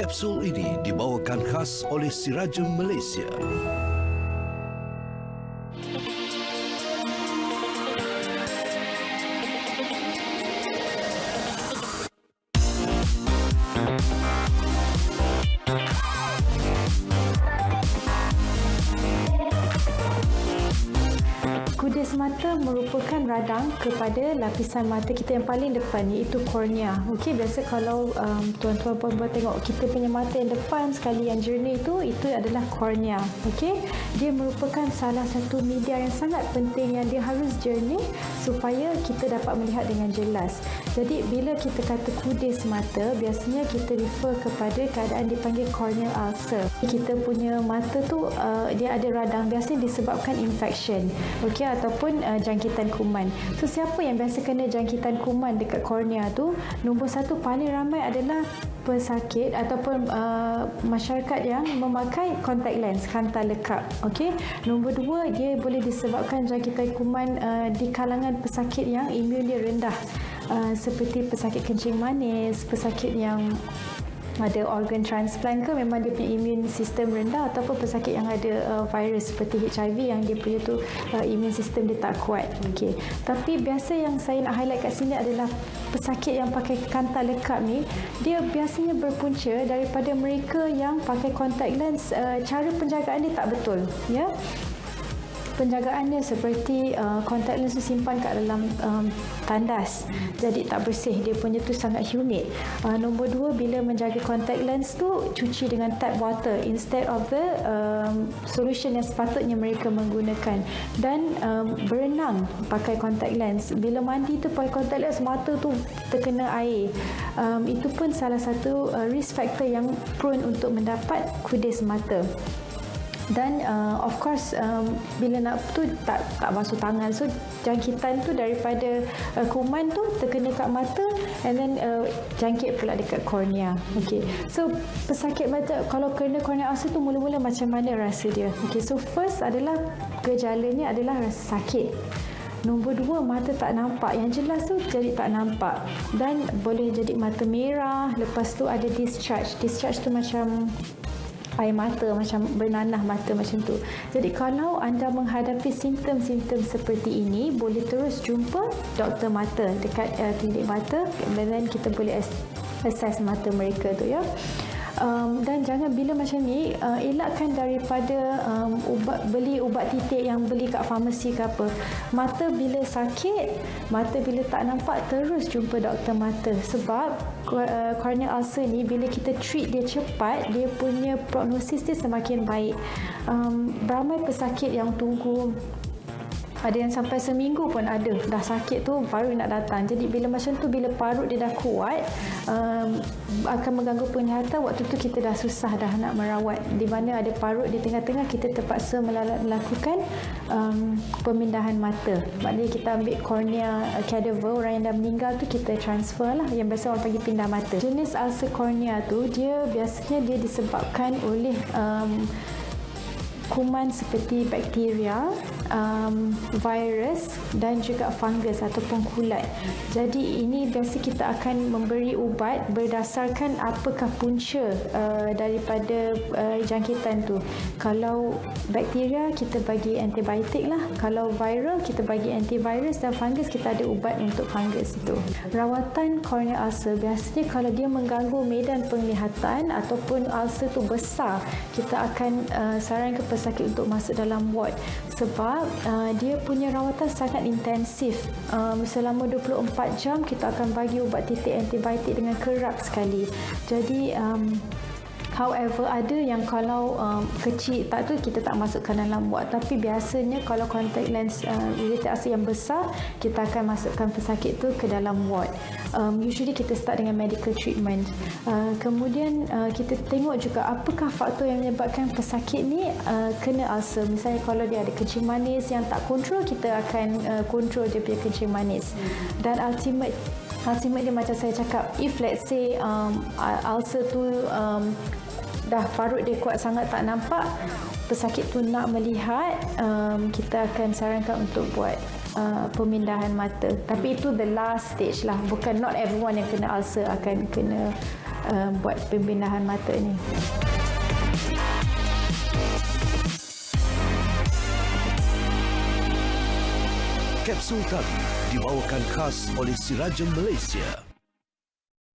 Kapsul ini dibawakan khas oleh Sirajem Malaysia. Kudis mata merupakan radang kepada lapisan mata kita yang paling depan iaitu kornea. Okey, biasa kalau um, tuan-tuan puan-puan tengok kita punya mata yang depan sekali yang jernih itu itu adalah kornea. Okey, dia merupakan salah satu media yang sangat penting yang dia harus jernih supaya kita dapat melihat dengan jelas. Jadi bila kita kata kudis mata, biasanya kita refer kepada keadaan dipanggil corneal ulcer. Kita punya mata tu uh, dia ada radang biasanya disebabkan infection. Okey, ataupun uh, jangkitan kuman. So siapa yang biasa kena jangkitan kuman dekat kornea tu? Nombor satu paling ramai adalah pesakit ataupun uh, masyarakat yang memakai contact lens kanta lekap. Okey. Nombor dua dia boleh disebabkan jangkitan kuman uh, di kalangan pesakit yang imun dia rendah. Uh, seperti pesakit kencing manis, pesakit yang ada organ transplant ke memang dia punya imun sistem rendah ataupun pesakit yang ada uh, virus seperti HIV yang dia punya tu uh, imun sistem dia tak kuat. Okey. Tapi biasa yang saya nak highlight kat sini adalah pesakit yang pakai kanta lekap ni dia biasanya berpunca daripada mereka yang pakai contact lens uh, cara penjagaan dia tak betul ya penjagaannya seperti uh, contact lens simpan kat dalam um, tandas. Jadi tak bersih dia punya tu sangat humid. Uh, nombor dua bila menjaga contact lens tu cuci dengan tap water instead of the um, solution yang sepatutnya mereka menggunakan. Dan um, berenang pakai contact lens. Bila mandi tu pakai contact lens mata tu terkena air. Um, itu pun salah satu uh, risk factor yang prone untuk mendapat kudis mata dan uh, of course um, bila nak tu tak tak basuh tangan so jangkitan tu daripada uh, kuman tu terkena kat mata and then uh, jangkit pula dekat kornea okey so pesakit mata kalau kena kornea ulcer tu mula-mula macam mana rasa dia okey so first adalah gejalanya adalah rasa sakit Nombor dua, mata tak nampak. Yang jelas tu jadi tak nampak. Dan boleh jadi mata merah. Lepas tu ada discharge. Discharge tu macam air mata macam bernanah mata macam tu. Jadi kalau anda menghadapi simptom-simptom seperti ini, boleh terus jumpa doktor mata dekat uh, klinik mata dan kita boleh assess mata mereka tu ya um, dan jangan bila macam ni uh, elakkan daripada um, ubat beli ubat titik yang beli kat farmasi ke apa. Mata bila sakit mata bila tak nampak terus jumpa doktor mata. Sebab uh, corneal ulcer ni bila kita treat dia cepat dia punya prognosis dia semakin baik. Um, ramai pesakit yang tunggu ada yang sampai seminggu pun ada. Dah sakit tu baru nak datang. Jadi bila macam tu bila parut dia dah kuat um, akan mengganggu penglihatan waktu tu kita dah susah dah nak merawat. Di mana ada parut di tengah-tengah kita terpaksa melakukan um, pemindahan mata. Maknanya kita ambil cornea cadaver orang yang dah meninggal tu kita transfer lah. Yang biasa orang panggil pindah mata. Jenis ulcer cornea tu dia biasanya dia disebabkan oleh um, kuman seperti bakteria, um, virus dan juga fungus ataupun kulat. Jadi ini biasa kita akan memberi ubat berdasarkan apakah punca uh, daripada uh, jangkitan tu. Kalau bakteria kita bagi antibiotik lah. Kalau viral kita bagi antivirus dan fungus kita ada ubat untuk fungus itu. Rawatan corneal ulcer biasanya kalau dia mengganggu medan penglihatan ataupun ulcer tu besar, kita akan uh, sarankan pesakit untuk masuk dalam ward sebab uh, dia punya rawatan sangat intensif. Um, selama 24 jam kita akan bagi ubat titik antibiotik dengan kerap sekali. Jadi um, However, ada yang kalau um, kecil tak tu kita tak masukkan dalam ward. Tapi biasanya kalau contact lens uh, iritasi yang besar, kita akan masukkan pesakit tu ke dalam ward. Um, usually kita start dengan medical treatment. Uh, kemudian uh, kita tengok juga apakah faktor yang menyebabkan pesakit ni uh, kena ulcer. Misalnya kalau dia ada kencing manis yang tak kontrol, kita akan uh, kontrol dia punya kencing manis. Dan ultimate ultimate dia macam saya cakap if let's say um, ulcer tu um, dah parut dia kuat sangat tak nampak pesakit tu nak melihat um, kita akan sarankan untuk buat uh, pemindahan mata tapi itu the last stage lah bukan not everyone yang kena ulcer akan kena uh, buat pembenahan mata ni. Kapsul tadi dibawakan khas oleh Sirajem Malaysia.